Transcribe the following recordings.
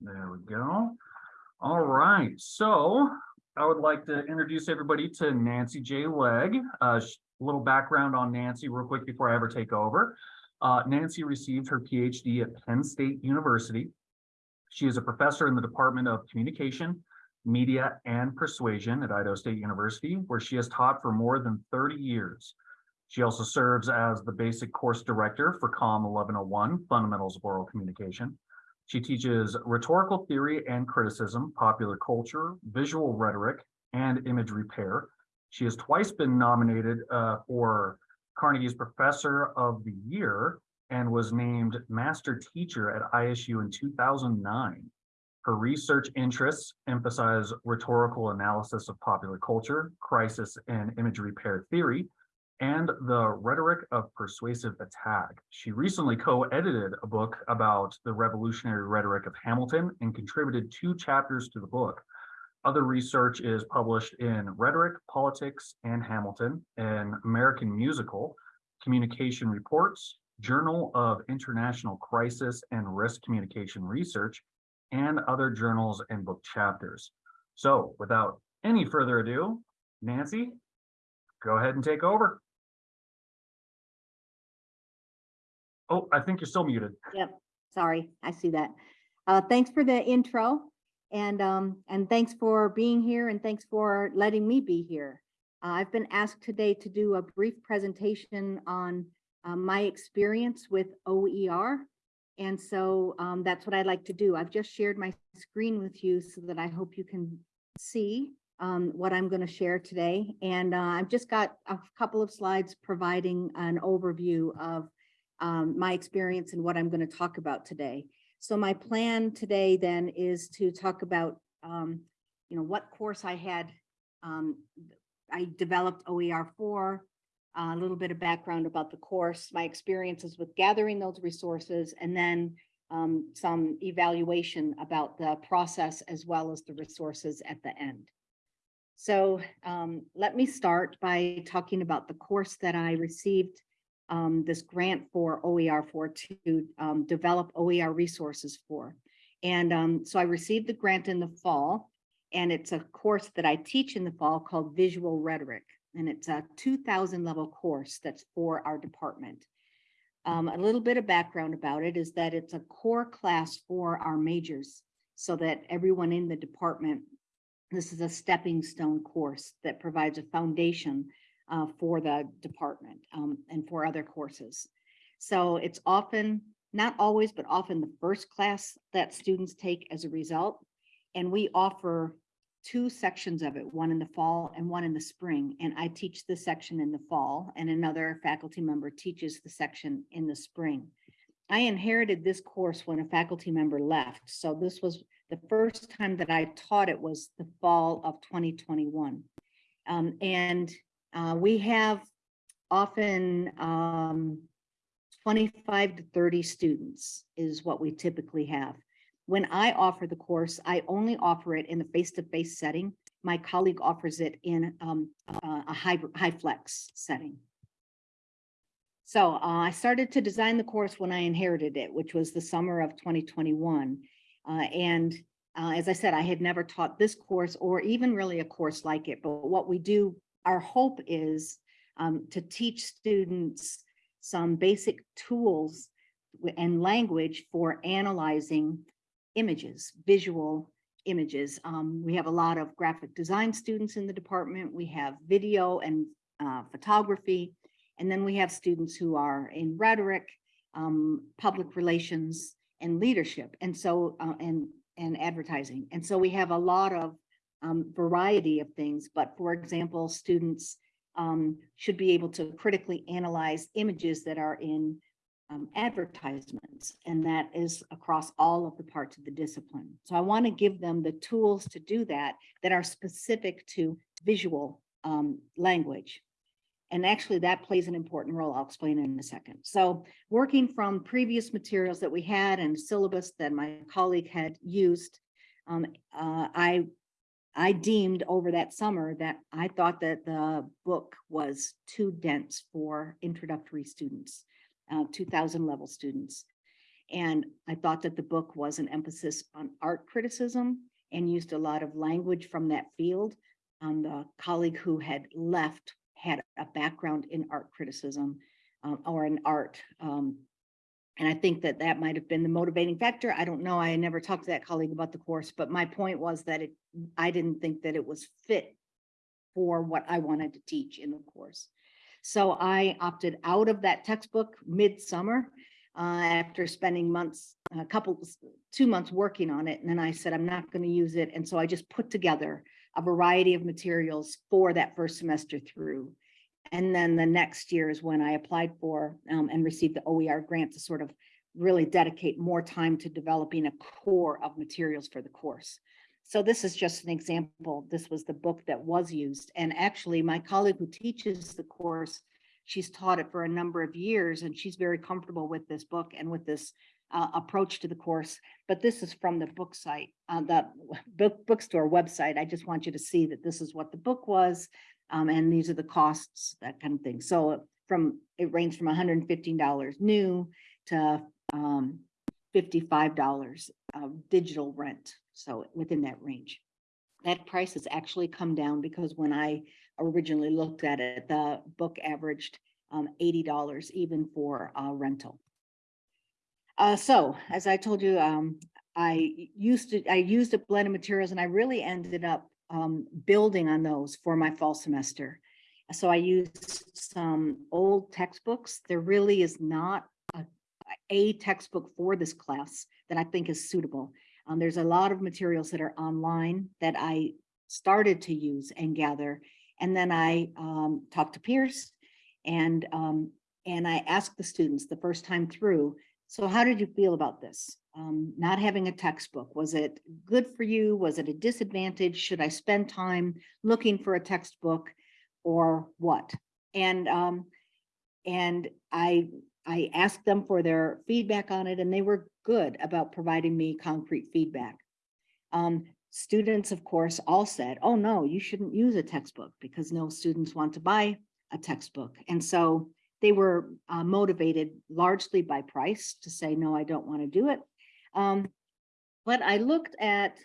There we go. All right, so I would like to introduce everybody to Nancy J. Legge. A little background on Nancy real quick before I ever take over. Uh, Nancy received her PhD at Penn State University. She is a professor in the Department of Communication, Media, and Persuasion at Idaho State University, where she has taught for more than 30 years. She also serves as the basic course director for COM 1101, Fundamentals of Oral Communication. She teaches rhetorical theory and criticism, popular culture, visual rhetoric, and image repair. She has twice been nominated uh, for Carnegie's Professor of the Year and was named Master Teacher at ISU in 2009. Her research interests emphasize rhetorical analysis of popular culture, crisis and image repair theory, and the rhetoric of persuasive attack. She recently co-edited a book about the revolutionary rhetoric of Hamilton and contributed two chapters to the book. Other research is published in Rhetoric, Politics, and Hamilton, an American Musical, Communication Reports, Journal of International Crisis and Risk Communication Research, and other journals and book chapters. So without any further ado, Nancy, go ahead and take over. Oh, I think you're still muted. Yep, sorry, I see that. Uh, thanks for the intro and, um, and thanks for being here and thanks for letting me be here. Uh, I've been asked today to do a brief presentation on uh, my experience with OER. And so um, that's what I'd like to do. I've just shared my screen with you so that I hope you can see um, what I'm going to share today. And uh, I've just got a couple of slides providing an overview of um, my experience and what I'm going to talk about today. So my plan today then is to talk about, um, you know, what course I had. Um, I developed OER for a little bit of background about the course, my experiences with gathering those resources, and then um, some evaluation about the process as well as the resources at the end. So um, let me start by talking about the course that I received um, this grant for OER for to um, develop OER resources for. And um, so I received the grant in the fall, and it's a course that I teach in the fall called Visual Rhetoric. And it's a 2000 level course that's for our department. Um, a little bit of background about it is that it's a core class for our majors so that everyone in the department, this is a stepping stone course that provides a foundation uh, for the department um, and for other courses. So it's often, not always, but often the first class that students take as a result. And we offer two sections of it, one in the fall and one in the spring. And I teach the section in the fall and another faculty member teaches the section in the spring. I inherited this course when a faculty member left. So this was the first time that I taught it was the fall of 2021. Um, and uh, we have often um, 25 to 30 students is what we typically have. When I offer the course, I only offer it in the face-to-face -face setting. My colleague offers it in um, a high, HyFlex setting. So uh, I started to design the course when I inherited it, which was the summer of 2021. Uh, and uh, as I said, I had never taught this course or even really a course like it. But what we do our hope is um, to teach students some basic tools and language for analyzing images, visual images. Um, we have a lot of graphic design students in the department. We have video and uh, photography. And then we have students who are in rhetoric, um, public relations, and leadership. And so, uh, and, and advertising. And so we have a lot of um, variety of things, but for example, students um, should be able to critically analyze images that are in um, advertisements, and that is across all of the parts of the discipline. So I want to give them the tools to do that that are specific to visual um, language. And actually that plays an important role. I'll explain in a second. So working from previous materials that we had and syllabus that my colleague had used, um, uh, I I deemed over that summer that I thought that the book was too dense for introductory students, uh, 2000 level students. And I thought that the book was an emphasis on art criticism and used a lot of language from that field. Um, the colleague who had left had a background in art criticism um, or in art. Um, and I think that that might have been the motivating factor. I don't know. I never talked to that colleague about the course, but my point was that it, I didn't think that it was fit for what I wanted to teach in the course. So I opted out of that textbook midsummer uh, after spending months, a couple, two months working on it. And then I said, I'm not going to use it. And so I just put together a variety of materials for that first semester through. And then the next year is when I applied for um, and received the OER grant to sort of really dedicate more time to developing a core of materials for the course. So this is just an example. This was the book that was used. And actually my colleague who teaches the course, she's taught it for a number of years and she's very comfortable with this book and with this uh, approach to the course. But this is from the book site, uh, the book bookstore website. I just want you to see that this is what the book was. Um, and these are the costs, that kind of thing. So from, it ranged from $115 new to um, $55 of digital rent. So within that range. That price has actually come down because when I originally looked at it, the book averaged um, $80 even for uh, rental. Uh, so as I told you, um, I used to, I used a blend of materials and I really ended up um, building on those for my fall semester. So I used some old textbooks. There really is not a, a textbook for this class that I think is suitable. Um, there's a lot of materials that are online that I started to use and gather. And then I um, talked to peers and, um, and I asked the students the first time through, so how did you feel about this? Um, not having a textbook, was it good for you? Was it a disadvantage? Should I spend time looking for a textbook or what? And, um, and I, I asked them for their feedback on it and they were good about providing me concrete feedback. Um, students, of course, all said, oh no, you shouldn't use a textbook because no students want to buy a textbook. And so they were uh, motivated largely by price to say, no, I don't want to do it. Um, but I looked at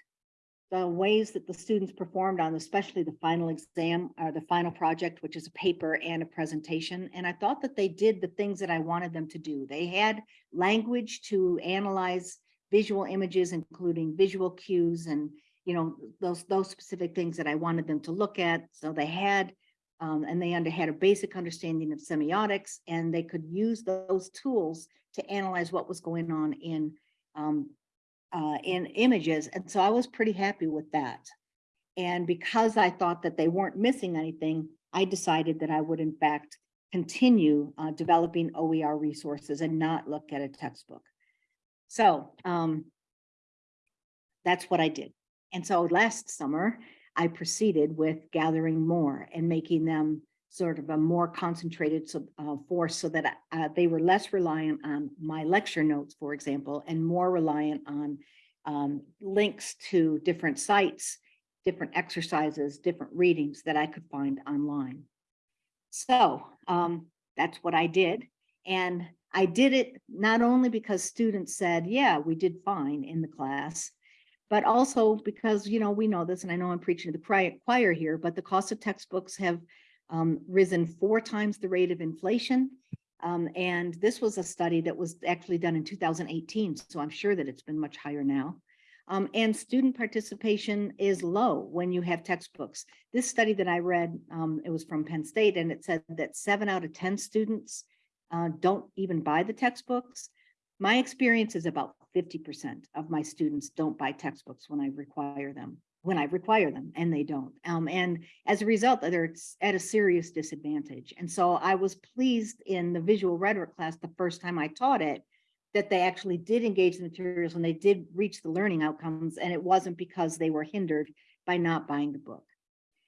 the ways that the students performed on especially the final exam or the final project, which is a paper and a presentation. And I thought that they did the things that I wanted them to do. They had language to analyze visual images, including visual cues and you know those those specific things that I wanted them to look at. So they had um, and they under, had a basic understanding of semiotics and they could use those tools to analyze what was going on in um, uh, in images. And so I was pretty happy with that. And because I thought that they weren't missing anything, I decided that I would in fact continue uh, developing OER resources and not look at a textbook. So um, that's what I did. And so last summer, I proceeded with gathering more and making them sort of a more concentrated uh, force so that uh, they were less reliant on my lecture notes, for example, and more reliant on um, links to different sites, different exercises, different readings that I could find online. So um, that's what I did. And I did it not only because students said, yeah, we did fine in the class, but also because, you know, we know this, and I know I'm preaching to the choir here, but the cost of textbooks have um, risen four times the rate of inflation. Um, and this was a study that was actually done in 2018, so I'm sure that it's been much higher now. Um, and student participation is low when you have textbooks. This study that I read, um, it was from Penn State, and it said that seven out of 10 students uh, don't even buy the textbooks. My experience is about 50% of my students don't buy textbooks when I require them when I require them and they don't. Um, and as a result, they're at a serious disadvantage. And so I was pleased in the visual rhetoric class the first time I taught it that they actually did engage the materials and they did reach the learning outcomes and it wasn't because they were hindered by not buying the book.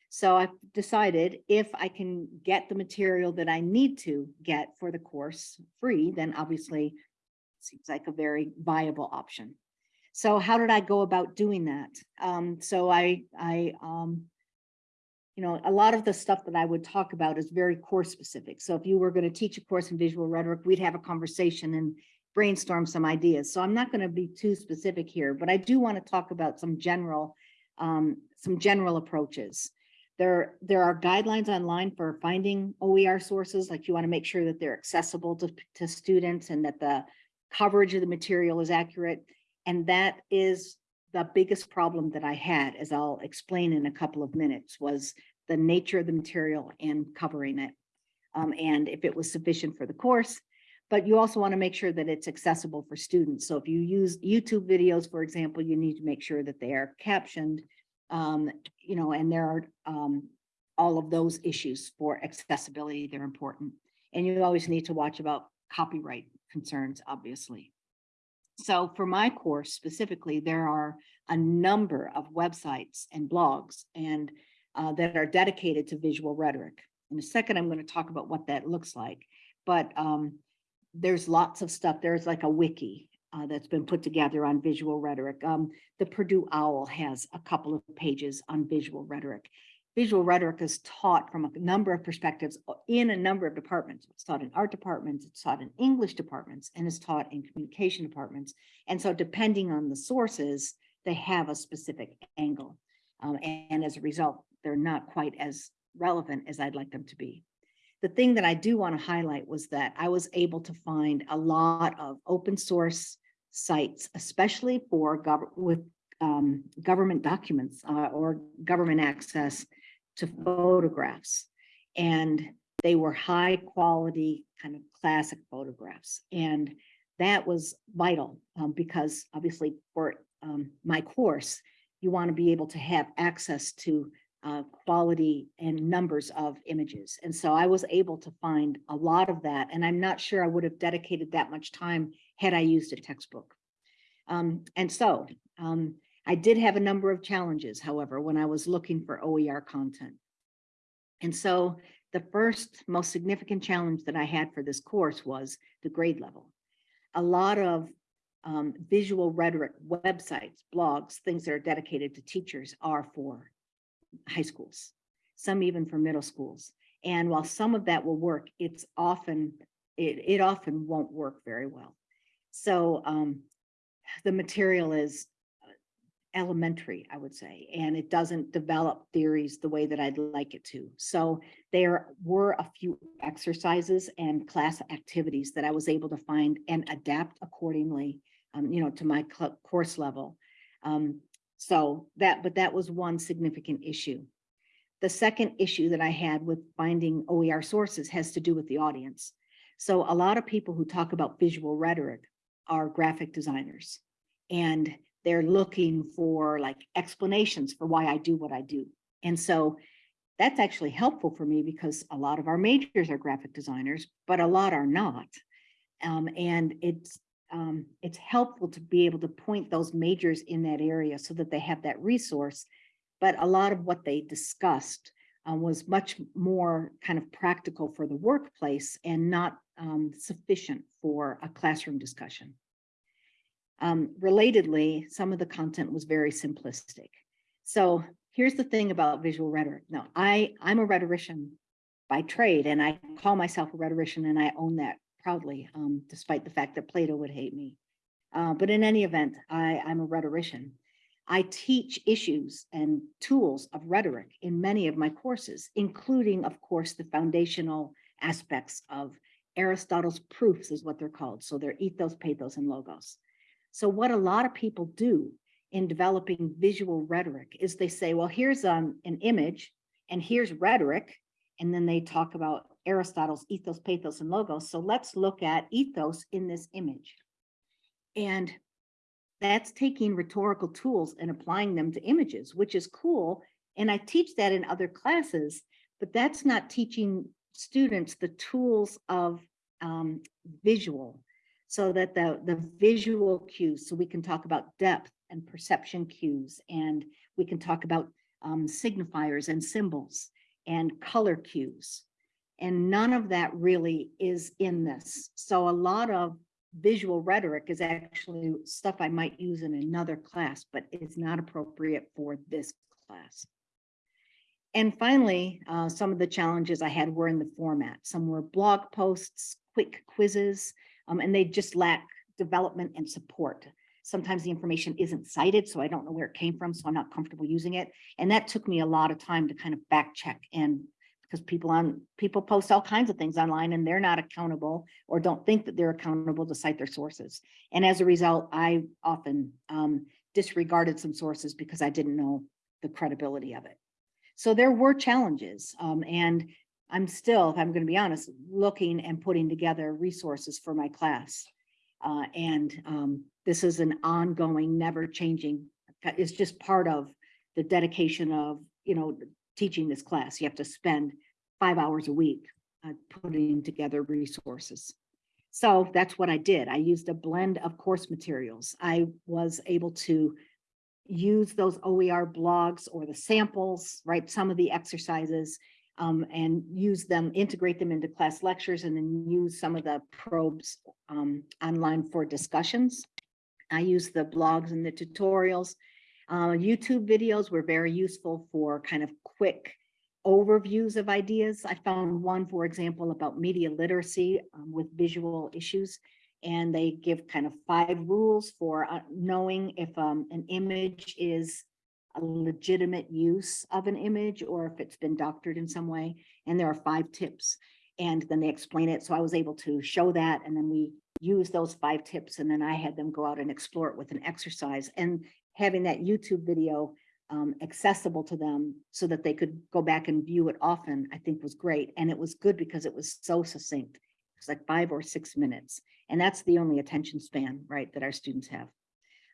So I've decided if I can get the material that I need to get for the course free, then obviously seems like a very viable option. So how did I go about doing that? Um, so I, I, um, you know, a lot of the stuff that I would talk about is very course specific. So if you were going to teach a course in visual rhetoric, we'd have a conversation and brainstorm some ideas. So I'm not going to be too specific here, but I do want to talk about some general, um, some general approaches. There, there are guidelines online for finding OER sources, like you want to make sure that they're accessible to, to students and that the coverage of the material is accurate. And that is the biggest problem that I had, as I'll explain in a couple of minutes, was the nature of the material and covering it. Um, and if it was sufficient for the course, but you also want to make sure that it's accessible for students. So if you use YouTube videos, for example, you need to make sure that they are captioned. Um, you know, and there are um, all of those issues for accessibility, they're important. And you always need to watch about copyright concerns, obviously. So for my course specifically, there are a number of websites and blogs and uh, that are dedicated to visual rhetoric. In a second, I'm going to talk about what that looks like. But um, there's lots of stuff. There's like a wiki uh, that's been put together on visual rhetoric. Um, the Purdue Owl has a couple of pages on visual rhetoric. Visual rhetoric is taught from a number of perspectives uh, in a number of departments. It's taught in art departments, it's taught in English departments, and it's taught in communication departments. And so depending on the sources, they have a specific angle. Um, and, and as a result, they're not quite as relevant as I'd like them to be. The thing that I do want to highlight was that I was able to find a lot of open source sites, especially for gov with um, government documents uh, or government access to photographs. And they were high quality kind of classic photographs. And that was vital um, because obviously for um, my course, you want to be able to have access to uh, quality and numbers of images. And so I was able to find a lot of that. And I'm not sure I would have dedicated that much time had I used a textbook. Um, and so um, I did have a number of challenges, however, when I was looking for OER content. And so the first most significant challenge that I had for this course was the grade level. A lot of um, visual rhetoric websites, blogs, things that are dedicated to teachers are for high schools, some even for middle schools. And while some of that will work, it's often, it, it often won't work very well. So um, the material is elementary, I would say, and it doesn't develop theories the way that I'd like it to. So there were a few exercises and class activities that I was able to find and adapt accordingly, um, you know, to my course level. Um, so that, but that was one significant issue. The second issue that I had with finding OER sources has to do with the audience. So a lot of people who talk about visual rhetoric are graphic designers and they're looking for like explanations for why I do what I do. And so that's actually helpful for me because a lot of our majors are graphic designers, but a lot are not. Um, and it's um, it's helpful to be able to point those majors in that area so that they have that resource. But a lot of what they discussed uh, was much more kind of practical for the workplace and not um, sufficient for a classroom discussion. Um, relatedly, some of the content was very simplistic. So here's the thing about visual rhetoric. Now, I, I'm a rhetorician by trade, and I call myself a rhetorician, and I own that proudly, um, despite the fact that Plato would hate me. Uh, but in any event, I, I'm a rhetorician. I teach issues and tools of rhetoric in many of my courses, including, of course, the foundational aspects of Aristotle's proofs is what they're called. So they're ethos, pathos, and logos. So what a lot of people do in developing visual rhetoric is they say, well, here's um, an image and here's rhetoric. And then they talk about Aristotle's ethos, pathos, and logos. So let's look at ethos in this image. And that's taking rhetorical tools and applying them to images, which is cool. And I teach that in other classes, but that's not teaching students the tools of um, visual so that the, the visual cues, so we can talk about depth and perception cues, and we can talk about um, signifiers and symbols and color cues. And none of that really is in this. So a lot of visual rhetoric is actually stuff I might use in another class, but it's not appropriate for this class. And finally, uh, some of the challenges I had were in the format. Some were blog posts, quick quizzes, um, and they just lack development and support. Sometimes the information isn't cited, so I don't know where it came from, so I'm not comfortable using it. And that took me a lot of time to kind of back check and because people on, people post all kinds of things online and they're not accountable or don't think that they're accountable to cite their sources. And as a result, I often um, disregarded some sources because I didn't know the credibility of it. So there were challenges um, and I'm still, if I'm going to be honest, looking and putting together resources for my class. Uh, and um, this is an ongoing, never changing, it's just part of the dedication of, you know, teaching this class. You have to spend five hours a week uh, putting together resources. So that's what I did. I used a blend of course materials. I was able to use those OER blogs or the samples, right? some of the exercises um, and use them, integrate them into class lectures and then use some of the probes um, online for discussions. I use the blogs and the tutorials. Uh, YouTube videos were very useful for kind of quick overviews of ideas. I found one, for example, about media literacy um, with visual issues. And they give kind of five rules for uh, knowing if um, an image is a legitimate use of an image or if it's been doctored in some way. And there are five tips. And then they explain it. So I was able to show that. And then we use those five tips. And then I had them go out and explore it with an exercise. And having that YouTube video um, accessible to them so that they could go back and view it often, I think was great. And it was good because it was so succinct. It's like five or six minutes. And that's the only attention span, right, that our students have.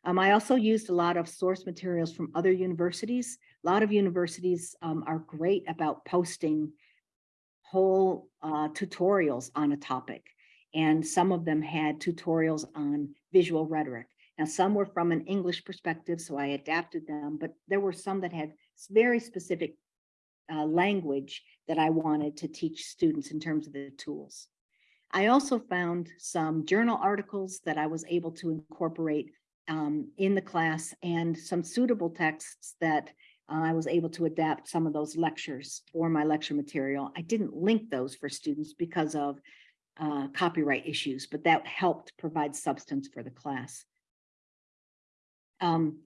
Um, I also used a lot of source materials from other universities. A lot of universities um, are great about posting whole uh, tutorials on a topic. And some of them had tutorials on visual rhetoric. Now, some were from an English perspective, so I adapted them, but there were some that had very specific uh, language that I wanted to teach students in terms of the tools. I also found some journal articles that I was able to incorporate um, in the class and some suitable texts that uh, I was able to adapt some of those lectures for my lecture material. I didn't link those for students because of uh, copyright issues, but that helped provide substance for the class. Um,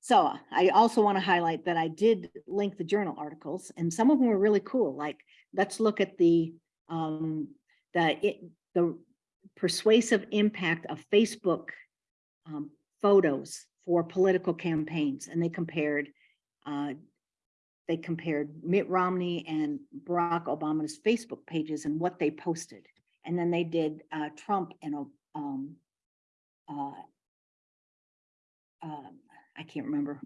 so I also want to highlight that I did link the journal articles and some of them were really cool. Like, let's look at the um, the it, the persuasive impact of Facebook um, photos for political campaigns, and they compared uh, they compared Mitt Romney and Barack Obama's Facebook pages and what they posted, and then they did uh, Trump and um, uh, um, I can't remember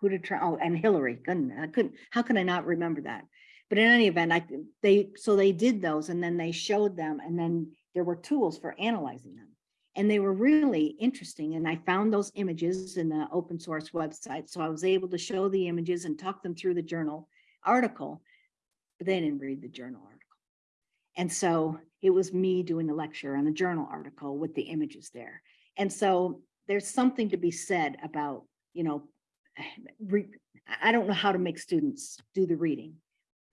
who did Trump. Oh, and Hillary. I couldn't. How can I not remember that? But in any event, I they so they did those, and then they showed them, and then there were tools for analyzing them and they were really interesting. And I found those images in the open source website. So I was able to show the images and talk them through the journal article, but they didn't read the journal article. And so it was me doing a lecture on the journal article with the images there. And so there's something to be said about, you know, I don't know how to make students do the reading.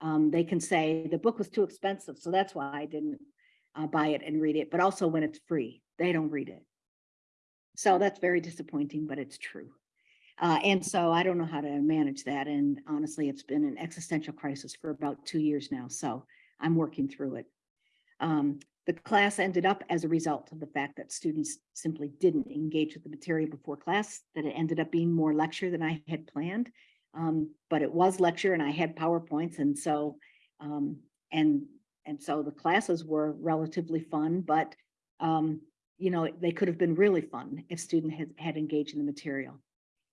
Um, they can say the book was too expensive, so that's why I didn't uh, buy it and read it, but also when it's free, they don't read it. So that's very disappointing, but it's true. Uh, and so I don't know how to manage that. And honestly, it's been an existential crisis for about two years now. So I'm working through it. Um, the class ended up as a result of the fact that students simply didn't engage with the material before class, that it ended up being more lecture than I had planned. Um, but it was lecture and I had PowerPoints. And so, um, and and so the classes were relatively fun, but um, you know, they could have been really fun if student had, had engaged in the material.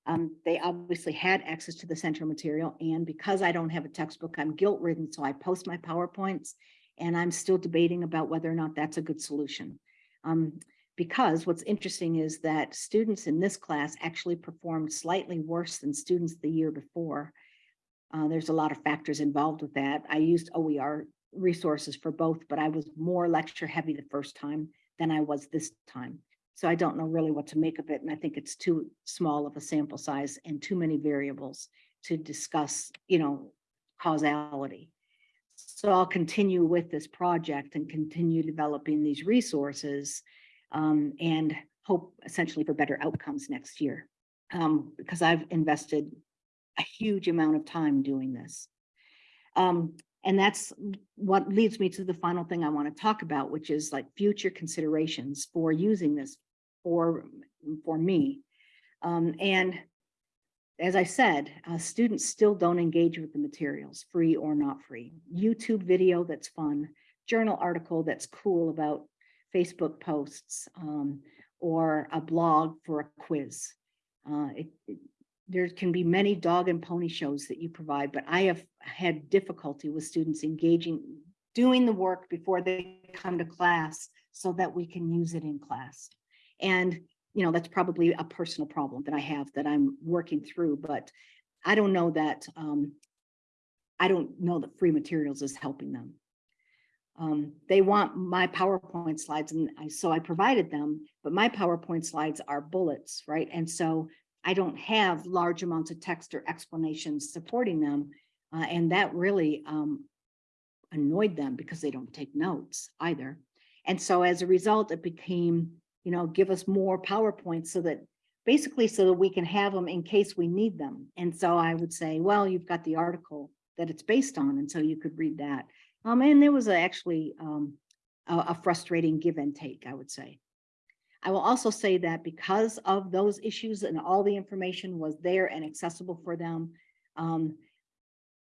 Um, they obviously had access to the central material and because I don't have a textbook, I'm guilt ridden. So I post my PowerPoints and I'm still debating about whether or not that's a good solution. Um, because what's interesting is that students in this class actually performed slightly worse than students the year before. Uh, there's a lot of factors involved with that. I used OER resources for both, but I was more lecture heavy the first time than I was this time. So I don't know really what to make of it. And I think it's too small of a sample size and too many variables to discuss, you know, causality. So I'll continue with this project and continue developing these resources. Um, and hope essentially for better outcomes next year. Um, because I've invested a huge amount of time doing this. Um, and that's what leads me to the final thing I want to talk about, which is like future considerations for using this for, for me. Um, and as I said, uh, students still don't engage with the materials, free or not free. YouTube video that's fun, journal article that's cool about Facebook posts, um, or a blog for a quiz. Uh, it, it- there can be many dog and pony shows that you provide, but I have had difficulty with students engaging, doing the work before they come to class so that we can use it in class. And, you know, that's probably a personal problem that I have that I'm working through, but I don't know that, um, I don't know that free materials is helping them. Um, they want my PowerPoint slides and I, so I provided them, but my PowerPoint slides are bullets, right? And so I don't have large amounts of text or explanations supporting them. Uh, and that really, um, annoyed them because they don't take notes either. And so as a result, it became, you know, give us more PowerPoints so that basically so that we can have them in case we need them. And so I would say, well, you've got the article that it's based on, and so you could read that. Um, and there was a- actually, um, a, a frustrating give and take, I would say. I will also say that because of those issues and all the information was there and accessible for them, um,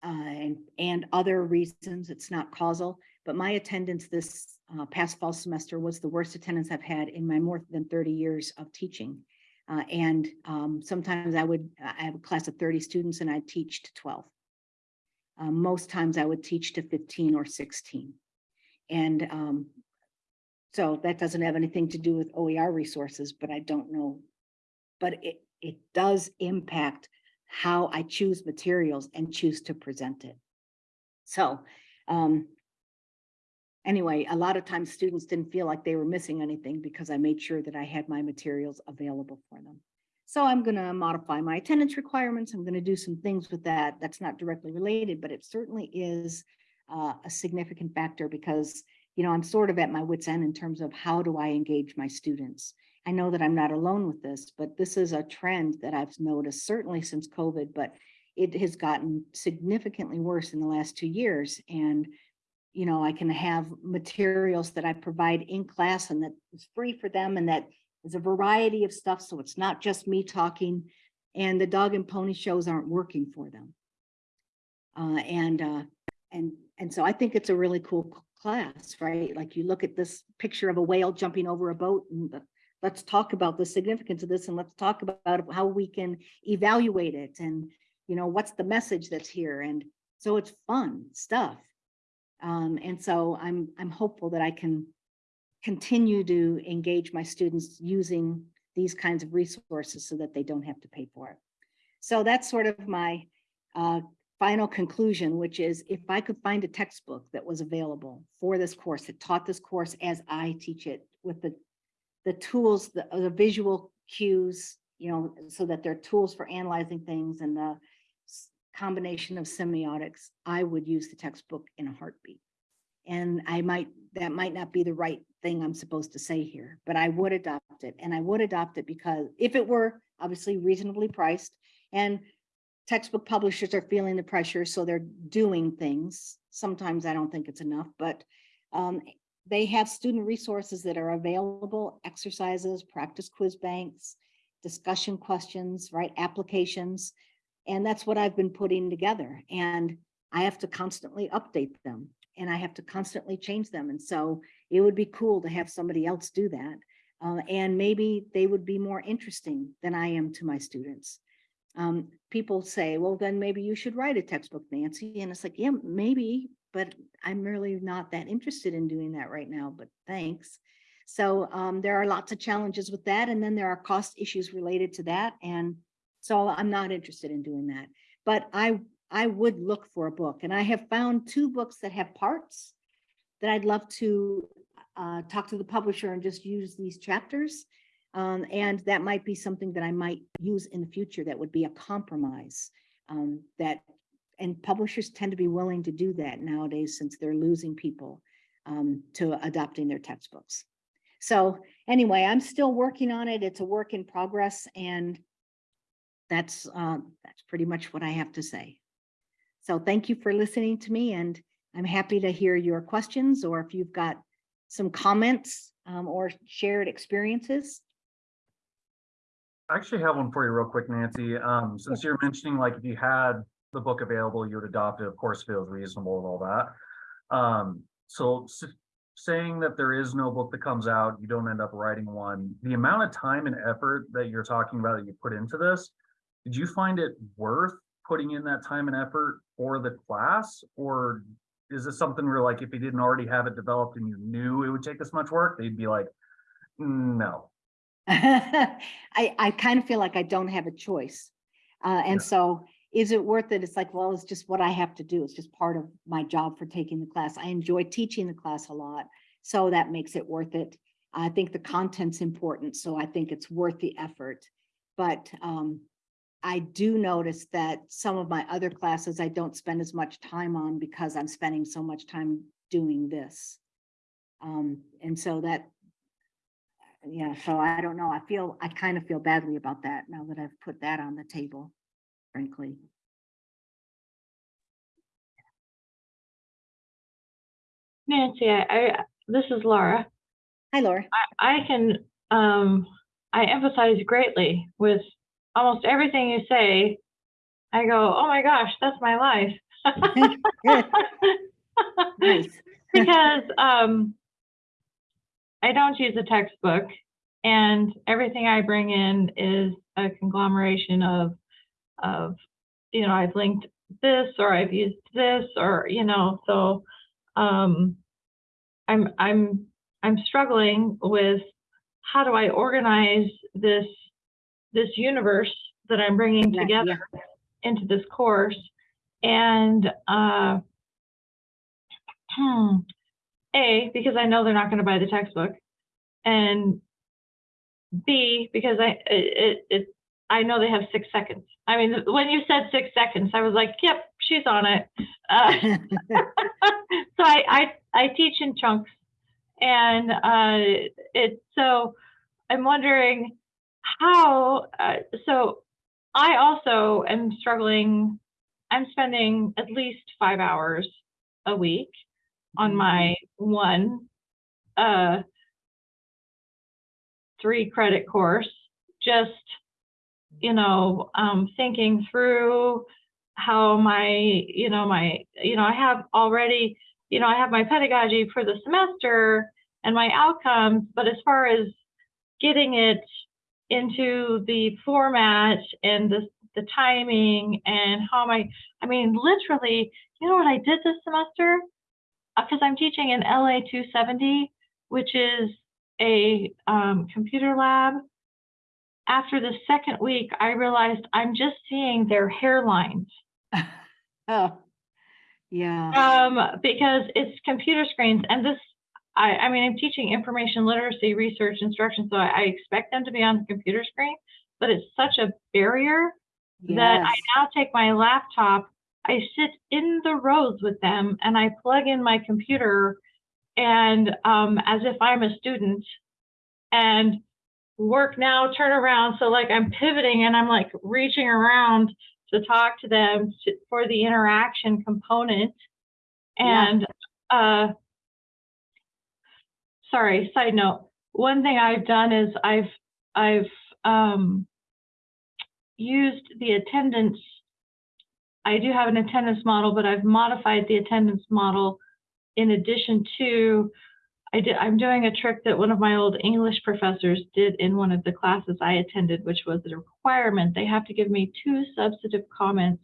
uh, and, and other reasons, it's not causal, but my attendance this uh, past fall semester was the worst attendance I've had in my more than 30 years of teaching. Uh, and um, sometimes I would, I have a class of 30 students and I teach to 12. Uh, most times I would teach to 15 or 16. And um, so that doesn't have anything to do with OER resources, but I don't know. But it, it does impact how I choose materials and choose to present it. So, um, anyway, a lot of times students didn't feel like they were missing anything because I made sure that I had my materials available for them. So I'm gonna modify my attendance requirements. I'm gonna do some things with that. That's not directly related, but it certainly is uh, a significant factor because you know, I'm sort of at my wit's end in terms of how do I engage my students? I know that I'm not alone with this, but this is a trend that I've noticed certainly since COVID, but it has gotten significantly worse in the last two years. And, you know, I can have materials that I provide in class and that is free for them and that is a variety of stuff. So it's not just me talking and the dog and pony shows aren't working for them. Uh, and, uh, and, and so I think it's a really cool class, right? Like you look at this picture of a whale jumping over a boat and the- let's talk about the significance of this and let's talk about how we can evaluate it and, you know, what's the message that's here? And so it's fun stuff. Um, and so I'm, I'm hopeful that I can continue to engage my students using these kinds of resources so that they don't have to pay for it. So that's sort of my uh, final conclusion, which is if I could find a textbook that was available for this course, that taught this course as I teach it with the, the tools, the, the visual cues, you know, so that they're tools for analyzing things and the combination of semiotics, I would use the textbook in a heartbeat. And I might, that might not be the right thing I'm supposed to say here, but I would adopt it. And I would adopt it because if it were obviously reasonably priced and textbook publishers are feeling the pressure, so they're doing things. Sometimes I don't think it's enough, but um, they have student resources that are available, exercises, practice quiz banks, discussion questions, right, applications. And that's what I've been putting together. And I have to constantly update them and I have to constantly change them. And so it would be cool to have somebody else do that. Uh, and maybe they would be more interesting than I am to my students um, people say, well, then maybe you should write a textbook, Nancy. And it's like, yeah, maybe, but I'm really not that interested in doing that right now, but thanks. So um, there are lots of challenges with that. And then there are cost issues related to that. And so I'm not interested in doing that. But I, I would look for a book and I have found two books that have parts that I'd love to uh, talk to the publisher and just use these chapters. Um, and that might be something that I might use in the future that would be a compromise. Um, that, and publishers tend to be willing to do that nowadays since they're losing people um, to adopting their textbooks. So anyway, I'm still working on it. It's a work in progress and that's, uh, that's pretty much what I have to say. So thank you for listening to me and I'm happy to hear your questions or if you've got some comments um, or shared experiences. I actually have one for you real quick, Nancy. Um, since you're mentioning like if you had the book available, you would adopt it, of course, if it was reasonable and all that. Um, so saying that there is no book that comes out, you don't end up writing one, the amount of time and effort that you're talking about that you put into this, did you find it worth putting in that time and effort for the class? Or is this something where like if you didn't already have it developed and you knew it would take this much work, they'd be like, no. I, I kind of feel like I don't have a choice. Uh, and Yeah. so is it worth it? It's like, well, it's just what I have to do. It's just part of my job for taking the class. I enjoy teaching the class a lot. So that makes it worth it. I think the content's important, so I think it's worth the effort. But um, I do notice that some of my other classes I don't spend as much time on because I'm spending so much time doing this. Um, and so that, yeah, so I don't know. I feel, I kind of feel badly about that now that I've put that on the table, frankly. Nancy, I, I, this is Laura. Hi, Laura. I, I can, um, I empathize greatly with almost everything you say. I go, oh my gosh, that's my life. Nice. because um, I don't use a textbook, and everything I bring in is a conglomeration of, of, you know, I've linked this or I've used this or you know, so um, I'm I'm I'm struggling with how do I organize this this universe that I'm bringing Yeah, together into this course, and uh, Hmm. A, because I know they're not going to buy the textbook, and B, because I it, it, it I know they have six seconds. I mean, when you said six seconds, I was like, "Yep, she's on it." Uh, so I, I I teach in chunks, and uh, it so I'm wondering how. Uh, so I also am struggling. I'm spending at least five hours a week on my one uh three credit course just you know um thinking through how my you know my you know i have already you know i have my pedagogy for the semester and my outcomes but as far as getting it into the format and the the timing and how am i i mean literally you know what i did this semester because I'm teaching in LA 270, which is a um, computer lab. After the second week, I realized I'm just seeing their hairlines Oh, yeah. um, because it's computer screens. And this, I, I mean, I'm teaching information literacy research instruction, so I, I expect them to be on the computer screen, but it's such a barrier that I now take my laptop, I sit in the rows with them and I plug in my computer and um, as if I'm a student and work now, turn around. So like I'm pivoting and I'm like reaching around to talk to them to, for the interaction component. Yeah. And uh, sorry, side note. One thing I've done is I've I've um, used the attendance. I do have an attendance model, but I've modified the attendance model in addition to, I did, I'm doing a trick that one of my old English professors did in one of the classes I attended, which was a requirement. They have to give me two substantive comments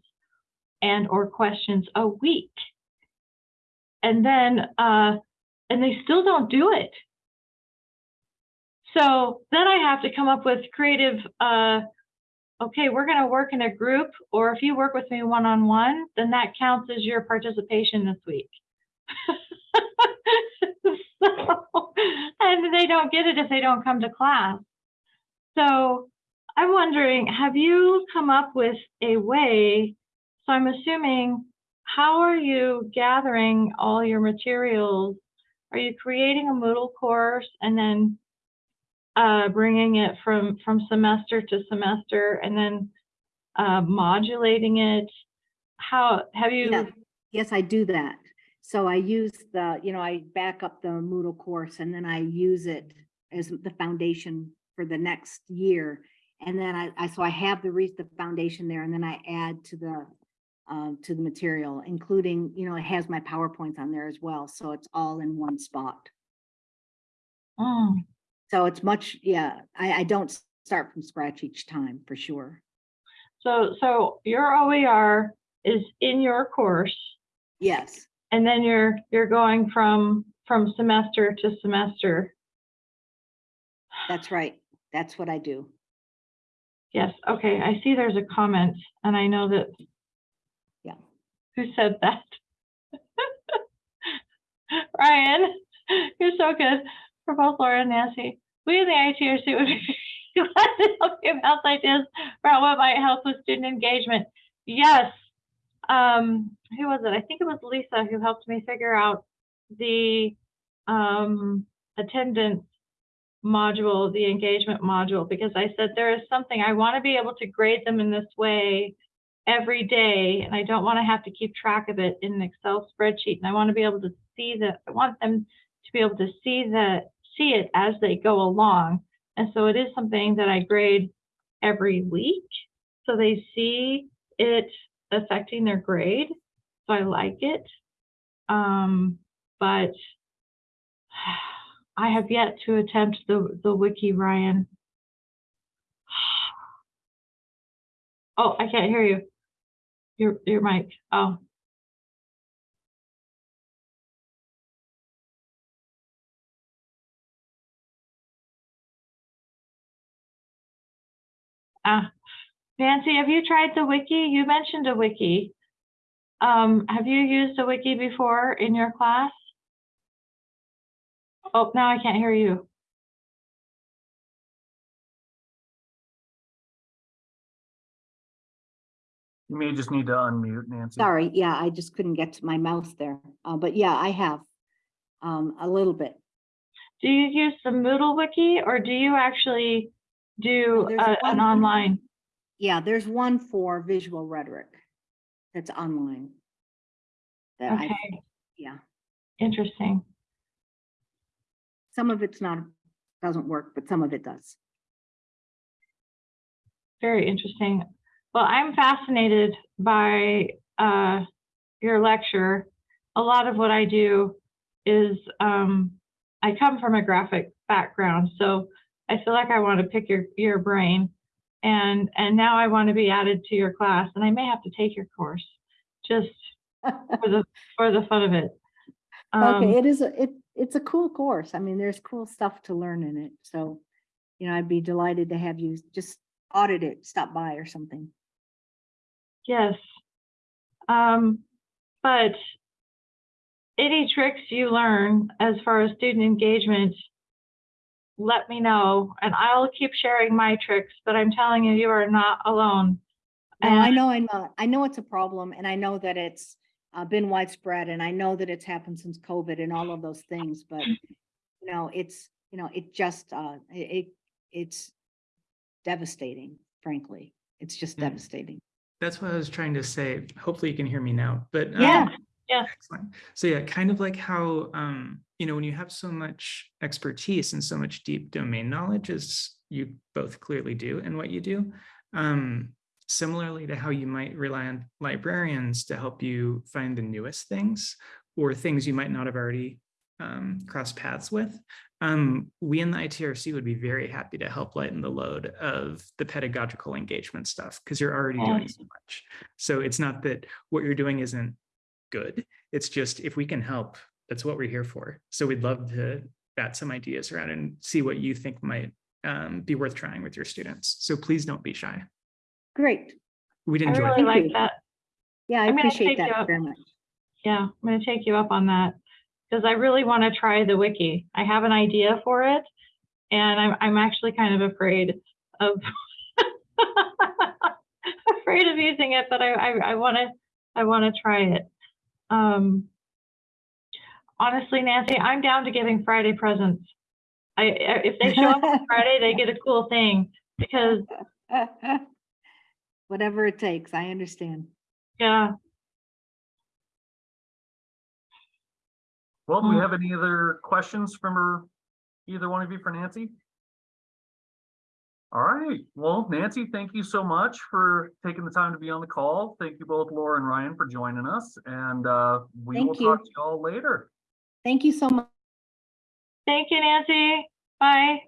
and or questions a week. And then, uh, and they still don't do it. So then I have to come up with creative, uh, okay, we're going to work in a group, or if you work with me one on one, then that counts as your participation this week. so, and they don't get it if they don't come to class. So I'm wondering, have you come up with a way? So I'm assuming, how are you gathering all your materials? Are you creating a Moodle course and then uh, bringing it from, from semester to semester and then uh, modulating it? How, have you? Yeah. Yes, I do that. So I use the, you know, I back up the Moodle course and then I use it as the foundation for the next year. And then I, I, so I have the re, the foundation there and then I add to the, um, to the material, including, you know, it has my PowerPoints on there as well. So it's all in one spot. Mm. So it's much, yeah, I, I don't start from scratch each time for sure. So, so your OER is in your course Yes, and then you're, you're going from, from semester to semester. that's right. That's what I do. Yes, okay, I see there's a comment and I know that. Yeah. Who said that? Ryan, you're so good for both Laura and Nancy. We in the ITRC would be glad to help you bounce ideas about what might help with student engagement. Yes. Um, who was it? I think it was Lisa who helped me figure out the um attendance module, the engagement module, because I said there is something, I want to be able to grade them in this way every day, and I don't want to have to keep track of it in an Excel spreadsheet, and I want to be able to see that, I want them to be able to see that, see it as they go along. And so it is something that I grade every week, so they see it affecting their grade. So I like it. Um, but I have yet to attempt the, the wiki, Ryan. Oh, I can't hear you. Your, your mic. Oh. Ah, Nancy, have you tried the wiki? You mentioned a wiki. Um, have you used a wiki before in your class? Oh, now I can't hear you. You may just need to unmute Nancy. Sorry, yeah, I just couldn't get to my mouse there. Uh, but yeah, I have um, a little bit. Do you use the Moodle wiki or do you actually do there's a- an online? Yeah, there's one for visual rhetoric that's online. That I, Okay, yeah, interesting. some of it's not, doesn't work, but some of it does. Very interesting. Well, I'm fascinated by uh, your lecture. A lot of what I do is um, I come from a graphic background, so I feel like I want to pick your your brain, and and now I want to be added to your class, and I may have to take your course just for the for the fun of it. Um, Okay, it is, a it, it's a cool course. I mean, there's cool stuff to learn in it. So, you know, I'd be delighted to have you just audit it, stop by or something. Yes. Um, but any tricks you learn as far as student engagement, let me know and I'll keep sharing my tricks, but I'm telling you, you are not alone. No, I know, I know, I know it's a problem and I know that it's uh, been widespread and I know that it's happened since COVID and all of those things, but you know, it's, you know, it just, uh, it, it- it's devastating, frankly. It's just Mm. devastating. That's what I was trying to say. Hopefully you can hear me now, but. um, Yeah. Yeah. Excellent. So yeah, kind of like how, um, you know, when you have so much expertise and so much deep domain knowledge as you both clearly do in what you do. Um, similarly to how you might rely on librarians to help you find the newest things or things you might not have already um, crossed paths with. Um, we in the ITRC would be very happy to help lighten the load of the pedagogical engagement stuff because you're already doing so much. So it's not that what you're doing isn't good. It's just if we can help, that's what we're here for. So we'd love to bat some ideas around and see what you think might um, be worth trying with your students. So please don't be shy. Great. We'd enjoy I enjoy really it. Like that. Yeah, I I'm appreciate that very much. Yeah, I'm gonna take you up on that because I really want to try the wiki. I have an idea for it and I'm, I'm actually kind of afraid of afraid of using it, but I, I, I want to, I want to try it. Um, honestly, Nancy, I'm down to giving Friday presents. I, I- if they show up on Friday, they get a cool thing because, Whatever it takes, I understand. yeah, Well, do we Hmm. have any other questions from her, either one of you for Nancy? All right, well, Nancy, thank you so much for taking the time to be on the call. Thank you both Laura and Ryan for joining us and uh, we will you. talk to you all later. Thank you so much. thank you, Nancy. Bye.